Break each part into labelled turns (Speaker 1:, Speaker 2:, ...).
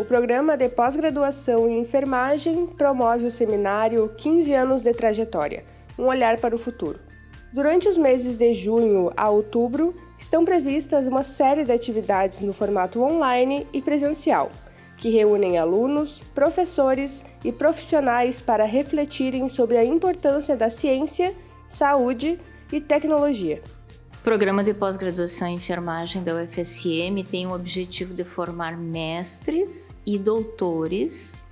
Speaker 1: O programa de pós-graduação em enfermagem promove o seminário 15 anos de trajetória, um olhar para o futuro. Durante os meses de junho a outubro, estão previstas uma série de atividades no formato online e presencial, que reúnem alunos, professores e profissionais para refletirem sobre a importância da ciência, saúde e tecnologia.
Speaker 2: O programa de pós-graduação em enfermagem da UFSM tem o objetivo de formar mestres e doutores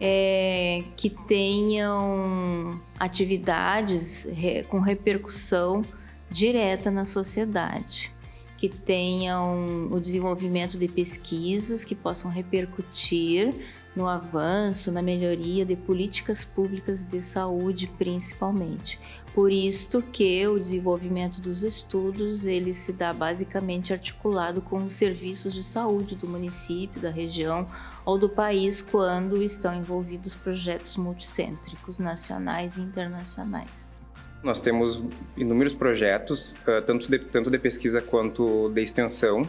Speaker 2: é, que tenham atividades re, com repercussão direta na sociedade, que tenham o desenvolvimento de pesquisas que possam repercutir no avanço, na melhoria de políticas públicas de saúde, principalmente. Por isto que o desenvolvimento dos estudos ele se dá basicamente articulado com os serviços de saúde do município, da região ou do país quando estão envolvidos projetos multicêntricos nacionais e internacionais.
Speaker 3: Nós temos inúmeros projetos, tanto de, tanto de pesquisa quanto de extensão,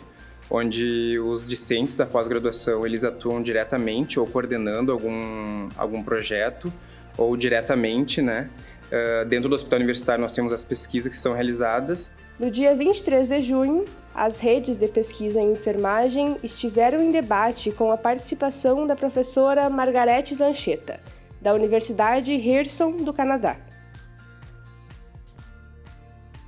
Speaker 3: onde os discentes da pós-graduação eles atuam diretamente ou coordenando algum, algum projeto ou diretamente, né? Uh, dentro do Hospital Universitário nós temos as pesquisas que são realizadas.
Speaker 1: No dia 23 de junho, as redes de pesquisa em enfermagem estiveram em debate com a participação da professora Margarete Zancheta, da Universidade Hirson do Canadá.